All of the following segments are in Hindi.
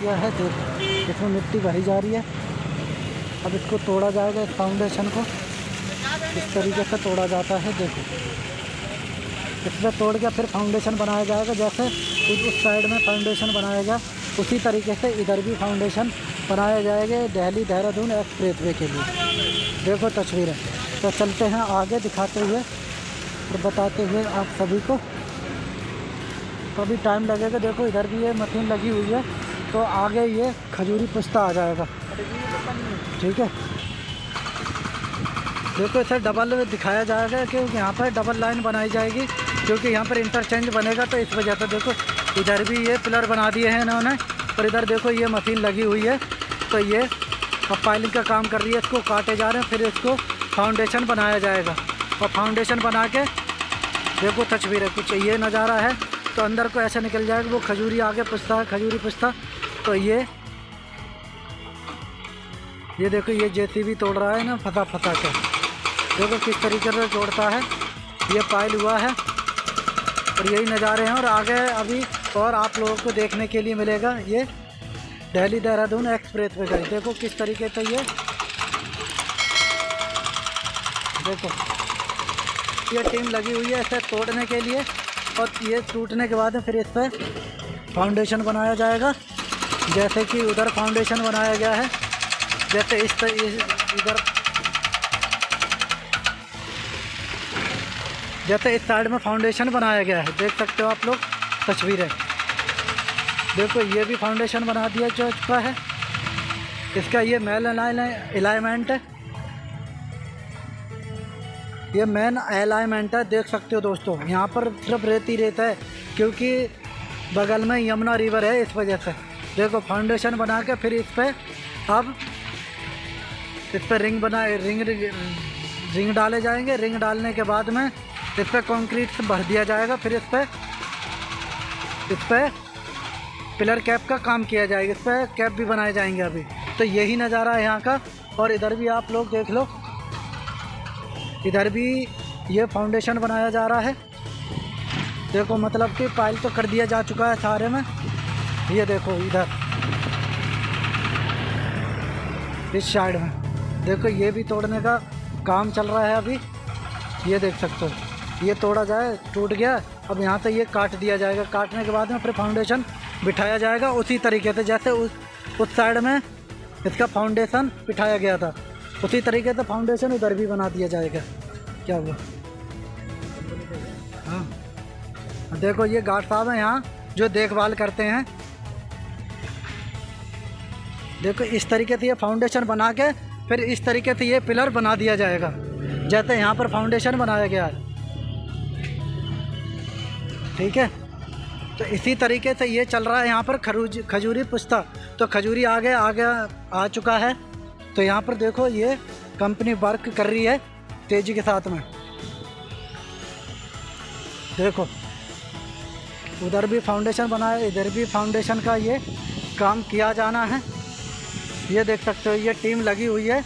किया है, देखो। इसमें मिट्टी भरी जा रही है। अब इसको तोड़ा जाएगा, इस फाउंडेशन को। इस तरीके से तोड़ा जाता है, देखो। इसमें तोड़ के फिर फाउंडेशन बनाया जाएगा, जैसे उस साइड में फाउंडेशन बनाया गया, उसी तरीके से इधर भी फाउंडेशन बनाया जाएगा, दिल्ली, देहरादून एक्सप्रेस वे के लिए। देखो तस्वीरें। तो चलते हैं आगे, दिखाते हुए और बताते हुए आप सभी को। तो अभी टाइम लगेगा, देखो इधर भी ये मशीन लगी हुई है। तो आगे ये खजूरी पुश्ता आ जाएगा। ठीक है? देखो, इसे डबल दिखाया जाएगा क्योंकि यहाँ पर डबल लाइन बनाई जाएगी क्योंकि यहाँ पर इंटरचेंज बनेगा तो इस वजह से देखो, इधर भी ये पिलर बना दिए हैं इन्होंने, और इधर देखो, ये मशीन लगी हुई है। तो ये अब पाइलिंग का काम कर रही है, इसको काटे जा रहे हैं, फिर इसको फाउंडेशन बनाया जाएगा। और फाउंडेशन बना के, देखो, तस्वीर है कुछ ये नज़ारा है तो अंदर को ऐसे निकल जाएगा, वो खजूरी आगे पुछता है, खजूरी पुछता तो ये ये देखो, ये जेसीबी तोड़ रहा है ना फसा फसा के। देखो किस तरीके से तोड़ता है। ये पाइल हुआ है, और यही नज़ारे हैं, और आगे अभी और आप लोगों को देखने के लिए मिलेगा ये दिल्ली देहरादून एक्सप्रेस वे गई देखो किस तरीके से ये, देखो, ये टीम लगी हुई है इसे तोड़ने के लिए, और ये टूटने के बाद फिर इस पर फाउंडेशन बनाया जाएगा। जैसे कि उधर फाउंडेशन बनाया गया है जैसे इस इस, इधर जैसे इस साइड में फाउंडेशन बनाया गया है देख सकते हो आप लोग तस्वीरें। देखो ये भी फाउंडेशन बना दिया जा चुका है। इसका ये मेल अलाइनमेंट है। ये मेन अलाइनमेंट है देख सकते हो दोस्तों। यहाँ पर सिर्फ़ रेती रेत है क्योंकि बगल में यमुना रिवर है इस वजह से। देखो फाउंडेशन बना के फिर इस पर अब इस पर रिंग बना रिंग रिंग डाले जाएँगे। रिंग डालने के बाद में इस पर कंक्रीट भर दिया जाएगा। फिर इस पर इस पर पिलर कैप का काम किया जाएगा। इस पर कैप भी बनाए जाएँगे अभी। तो यही नज़ारा है यहाँ का। और इधर भी आप लोग देख लो। इधर भी ये फाउंडेशन बनाया जा रहा है। देखो मतलब कि पाइल तो कर दिया जा चुका है सारे में। ये देखो, इधर। इस साइड में। देखो, ये भी तोड़ने का काम चल रहा है अभी। ये देख सकते हो। ये तोड़ा जाए, टूट गया, अब यहाँ से ये काट दिया जाएगा। काटने के बाद में फिर फाउंडेशन बिठाया जाएगा उसी तरीके से, जैसे उस उस साइड में इसका फाउंडेशन बिठाया गया था। उसी तरीके से फाउंडेशन उधर भी बना दिया जाएगा। क्या हुआ? हाँ। देखो, ये गार्ड साहब हैं यहाँ, जो देखभाल करते हैं। देखो, इस तरीके से ये फाउंडेशन बना के, फिर इस तरीके से ये पिलर बना दिया जाएगा। जैसे यहाँ पर फाउंडेशन बनाया गया है। ठीक है? तो इसी तरीके से ये चल रहा है यहाँ पर खरूज, खजूरी पुस्ता। तो खजूरी आगे आगे आ चुका है। तो यहाँ पर देखो, ये कंपनी वर्क कर रही है तेज़ी के साथ में। देखो, उधर भी फाउंडेशन बनाया, इधर भी फाउंडेशन का ये काम किया जाना है। ये देख सकते हो, ये टीम लगी हुई है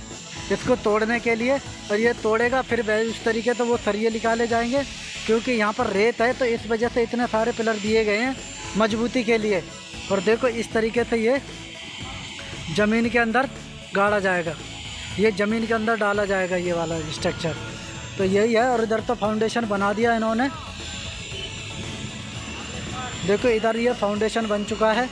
इसको तोड़ने के लिए। और ये तोड़ेगा, फिर इस तरीके से वो सरिये निकाले जाएँगे, क्योंकि यहाँ पर रेत है तो इस वजह से इतने सारे पिलर दिए गए हैं मजबूती के लिए। और देखो, इस तरीके से ये ज़मीन के अंदर गाड़ा जाएगा। ये ज़मीन के अंदर डाला जाएगा ये वाला स्ट्रक्चर तो यही है, और इधर तो फाउंडेशन बना दिया इन्होंने। देखो, इधर ये फाउंडेशन बन चुका है।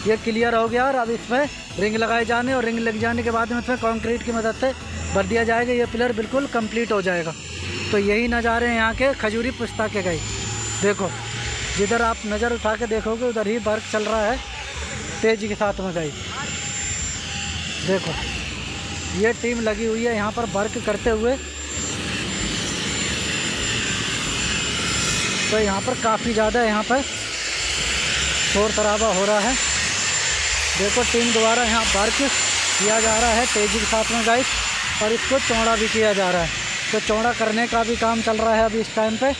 ये क्लियर हो गया और अब इसमें रिंग लगाए जाने और रिंग लग जाने के बाद में इसमें कंक्रीट की मदद से भर दिया जाएगा। ये पिलर बिल्कुल कंप्लीट हो जाएगा। तो यही नज़ारे हैं यहाँ के खजूरी पुस्ता के गई देखो, जिधर आप नज़र उठा के देखोगे, उधर ही वर्क चल रहा है, तेज़ी के साथ में गई देखो, ये टीम लगी हुई है यहाँ पर वर्क करते हुए। तो यहाँ पर काफ़ी ज़्यादा यहाँ पर शोर शराबा हो रहा है। देखो, टीम द्वारा यहाँ वर्क किया जा रहा है तेज़ी के साथ में गाइस और इसको चौड़ा भी किया जा रहा है। तो चौड़ा करने का भी काम चल रहा है अभी इस टाइम पे।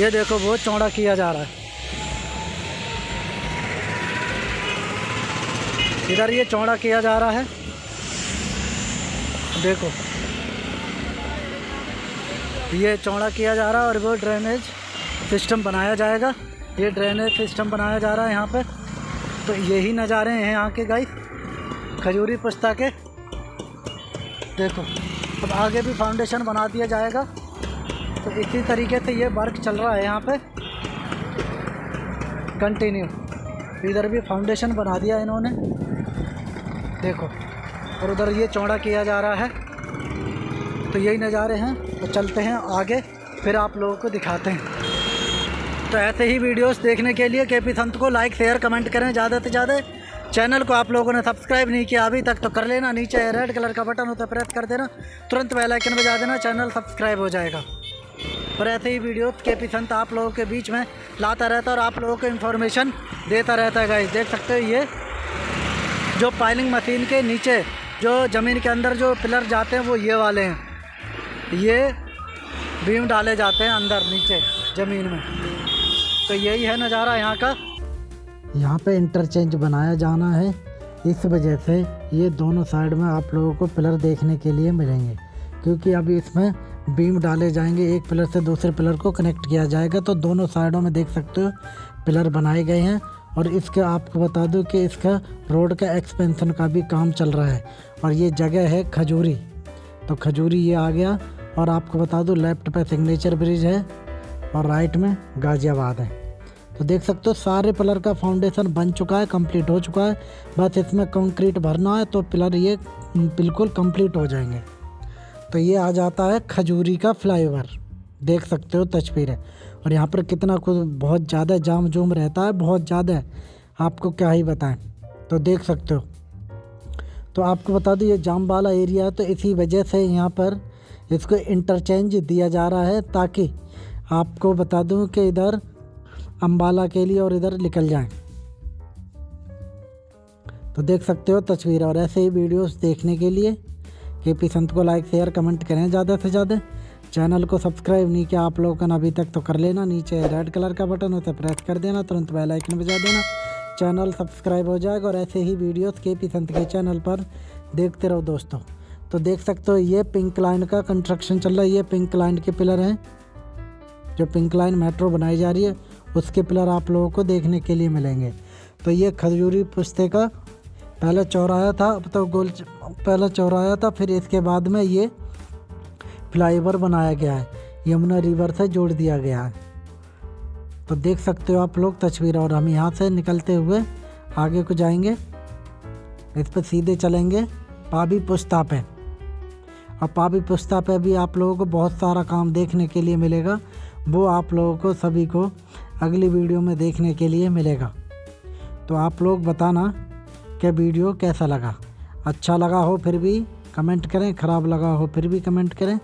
ये देखो बहुत चौड़ा किया जा रहा है। इधर ये चौड़ा किया जा रहा है। देखो, ये चौड़ा किया जा रहा है और वो ड्रेनेज सिस्टम बनाया जाएगा। ये ड्रेनेज सिस्टम बनाया जा रहा है यहाँ पे। तो यही नज़ारे हैं यहाँ के गाइस खजूरी पुस्ता के। देखो, अब आगे भी फाउंडेशन बना दिया जाएगा। तो इसी तरीके से ये वर्क चल रहा है यहाँ पे। कंटिन्यू इधर भी फाउंडेशन बना दिया इन्होंने। देखो, और उधर ये चौड़ा किया जा रहा है। तो यही नज़ारे हैं। तो चलते हैं आगे, फिर आप लोगों को दिखाते हैं। तो ऐसे ही वीडियोस देखने के लिए के पी संत को लाइक शेयर कमेंट करें ज़्यादा से ज़्यादा। चैनल को आप लोगों ने सब्सक्राइब नहीं किया अभी तक तो कर लेना। नीचे रेड कलर का बटन होता है प्रेस कर देना। तुरंत बेल आइकन बजा देना चैनल सब्सक्राइब हो जाएगा। और ऐसे ही वीडियो के पी संत आप लोगों के बीच में लाता रहता है और आप लोगों को इन्फॉर्मेशन देता रहता है गाइस देख सकते हो ये जो पाइलिंग मशीन के नीचे, जो ज़मीन के अंदर जो पिलर जाते हैं, वो ये वाले हैं। ये बीम डाले जाते हैं अंदर, नीचे, ज़मीन में। तो यही है नज़ारा यहाँ का। यहाँ पे इंटरचेंज बनाया जाना है। इस वजह से ये दोनों साइड में आप लोगों को पिलर देखने के लिए मिलेंगे। क्योंकि अभी इसमें बीम डाले जाएँगे। एक पिलर से दूसरे पिलर को कनेक्ट किया जाएगा। तो दोनों साइडों में देख सकते हो पिलर बनाए गए हैं। और इसका आपको बता दूँ कि इसका रोड का एक्सपेंशन का भी काम चल रहा है। और ये जगह है खजूरी। तो खजूरी ये आ गया। और आपको बता दूँ लेफ़्ट पे सिग्नेचर ब्रिज है। और राइट में गाज़ियाबाद है। तो देख सकते हो, सारे पिलर का फाउंडेशन बन चुका है कंप्लीट हो चुका है। बस इसमें कंक्रीट भरना है तो पिलर ये बिल्कुल कंप्लीट हो जाएँगे। तो ये आ जाता है खजूरी का फ्लाईओवर देख सकते हो तस्वीरें। और यहाँ पर कितना कुछ, बहुत ज़्यादा जाम जुम रहता है, बहुत ज़्यादा आपको क्या ही बताएँ। तो देख सकते हो। तो आपको बता दूँ, ये जाम वाला एरिया है तो इसी वजह से यहाँ पर इसको इंटरचेंज दिया जा रहा है, ताकि आपको बता दूँ कि इधर अम्बाला के लिए और इधर निकल जाएँ। तो देख सकते हो तस्वीर और ऐसे ही वीडियोस देखने के लिए। के पी संत को लाइक शेयर कमेंट करें ज़्यादा से ज़्यादा। चैनल को सब्सक्राइब नहीं किया आप लोगों ने अभी तक तो कर लेना। नीचे रेड कलर का बटन है प्रेस कर देना। तुरंत बेल आइकन बजा देना। चैनल सब्सक्राइब हो जाएगा और ऐसे ही वीडियोस के पी संत के चैनल पर देखते रहो दोस्तों। तो देख सकते हो ये पिंक लाइन का कंस्ट्रक्शन चल रहा है। ये पिंक लाइन के पिलर हैं। जो पिंक लाइन मेट्रो बनाई जा रही है। उसके पिलर आप लोगों को देखने के लिए मिलेंगे। तो ये खजूरी पुस्ते का पहले चौराया था, अब तो गोल पहला चौराया था, फिर इसके बाद में ये फ्लाईओवर बनाया गया है। यमुना रिवर से जोड़ दिया गया है। तो देख सकते हो आप लोग तस्वीर, और हम यहाँ से निकलते हुए आगे को जाएँगे। इस पर सीधे चलेंगे पाबी पुस्ता पे। और पाबी पुस्ता पे भी आप लोगों को बहुत सारा काम देखने के लिए मिलेगा। वो आप लोगों को, सभी को अगली वीडियो में देखने के लिए मिलेगा। तो आप लोग बताना कि वीडियो कैसा लगा। अच्छा लगा हो फिर भी कमेंट करें, ख़राब लगा हो फिर भी कमेंट करें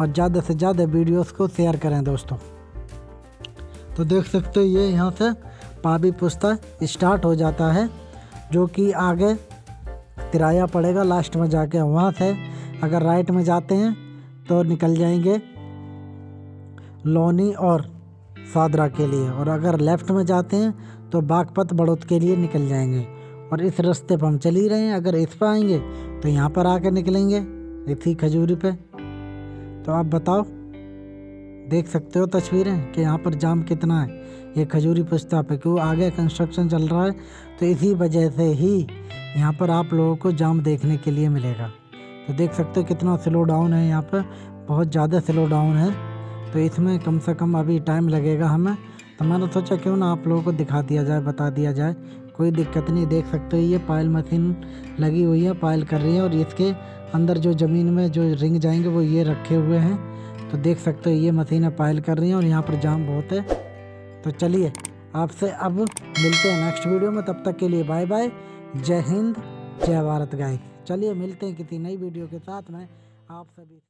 और ज़्यादा से ज़्यादा वीडियोस को शेयर करें दोस्तों। तो देख सकते हो ये यहाँ से पाबी पुस्ता स्टार्ट हो जाता है, जो कि आगे किराया पड़ेगा, लास्ट में जाके वहाँ से अगर राइट में जाते हैं तो निकल जाएँगे। लोनी और सादरा के लिए। और अगर लेफ़्ट में जाते हैं तो बागपत बड़ौद के लिए निकल जाएँगे। और इस रास्ते पर हम चल ही रहे हैं। अगर इस पर आएँगे तो यहाँ पर आकर निकलेंगे, इसी खजूरी पे। तो आप बताओ, देख सकते हो तस्वीरें कि यहाँ पर जाम कितना है। ये खजूरी पुस्ता पे क्यों आगे कंस्ट्रक्शन चल रहा है? तो इसी वजह से ही यहाँ पर आप लोगों को जाम देखने के लिए मिलेगा। तो देख सकते हो कितना स्लो डाउन है यहाँ पर। बहुत ज़्यादा स्लो डाउन है। तो इसमें कम से कम अभी टाइम लगेगा हमें। तो मैंने सोचा क्यों ना आप लोगों को दिखा दिया जाए, बता दिया जाए। कोई दिक्कत नहीं, देख सकते हो, ये पायल मशीन लगी हुई है पायल कर रही है और इसके अंदर जो ज़मीन में जो रिंग जाएँगे वो ये रखे हुए हैं। तो देख सकते हो, ये मशीनें पायल कर रही हैं और यहाँ पर जाम बहुत है। तो चलिए, आपसे अब मिलते हैं नेक्स्ट वीडियो में। तब तक के लिए बाय बाय जय हिंद, जय भारत गाय चलिए मिलते हैं किसी नई वीडियो के साथ। में आप सभी